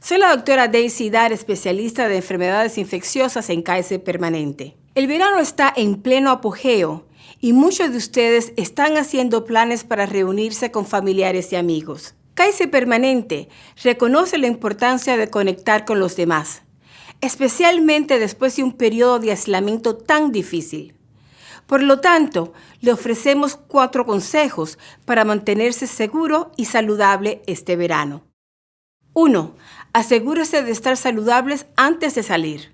Soy la doctora Daisy Dar, especialista de enfermedades infecciosas en Kaiser Permanente. El verano está en pleno apogeo y muchos de ustedes están haciendo planes para reunirse con familiares y amigos. Kaiser Permanente reconoce la importancia de conectar con los demás, especialmente después de un periodo de aislamiento tan difícil. Por lo tanto, le ofrecemos cuatro consejos para mantenerse seguro y saludable este verano. 1. Asegúrese de estar saludables antes de salir.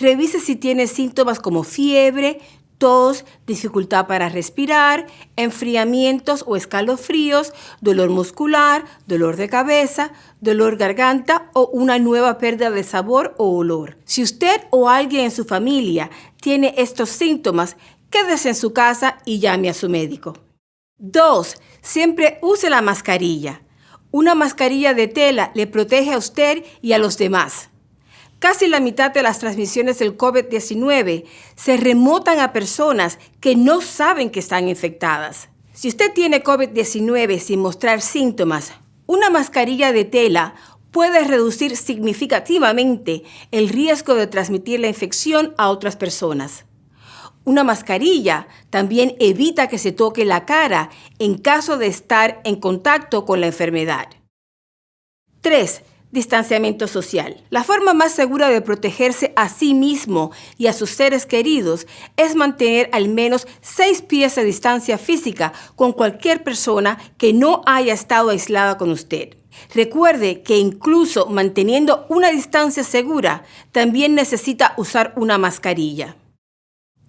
Revise si tiene síntomas como fiebre, tos, dificultad para respirar, enfriamientos o escalofríos, dolor muscular, dolor de cabeza, dolor garganta o una nueva pérdida de sabor o olor. Si usted o alguien en su familia tiene estos síntomas, quédese en su casa y llame a su médico. 2. Siempre use la mascarilla. Una mascarilla de tela le protege a usted y a los demás. Casi la mitad de las transmisiones del COVID-19 se remotan a personas que no saben que están infectadas. Si usted tiene COVID-19 sin mostrar síntomas, una mascarilla de tela puede reducir significativamente el riesgo de transmitir la infección a otras personas. Una mascarilla también evita que se toque la cara en caso de estar en contacto con la enfermedad. 3. Distanciamiento social. La forma más segura de protegerse a sí mismo y a sus seres queridos es mantener al menos 6 pies de distancia física con cualquier persona que no haya estado aislada con usted. Recuerde que incluso manteniendo una distancia segura, también necesita usar una mascarilla.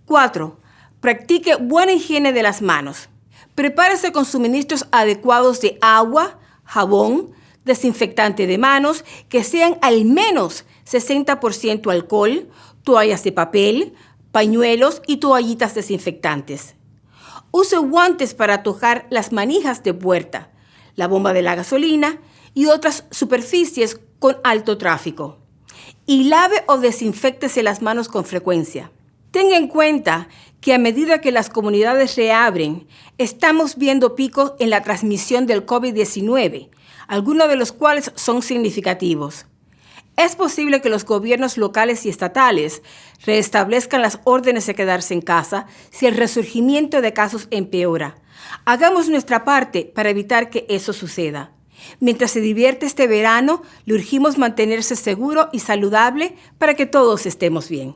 4. Practique buena higiene de las manos. Prepárese con suministros adecuados de agua, jabón, desinfectante de manos, que sean al menos 60% alcohol, toallas de papel, pañuelos y toallitas desinfectantes. Use guantes para tocar las manijas de puerta, la bomba de la gasolina y otras superficies con alto tráfico. Y lave o desinfectese las manos con frecuencia. Tenga en cuenta que a medida que las comunidades reabren, estamos viendo picos en la transmisión del COVID-19, algunos de los cuales son significativos. Es posible que los gobiernos locales y estatales restablezcan las órdenes de quedarse en casa si el resurgimiento de casos empeora. Hagamos nuestra parte para evitar que eso suceda. Mientras se divierte este verano, le urgimos mantenerse seguro y saludable para que todos estemos bien.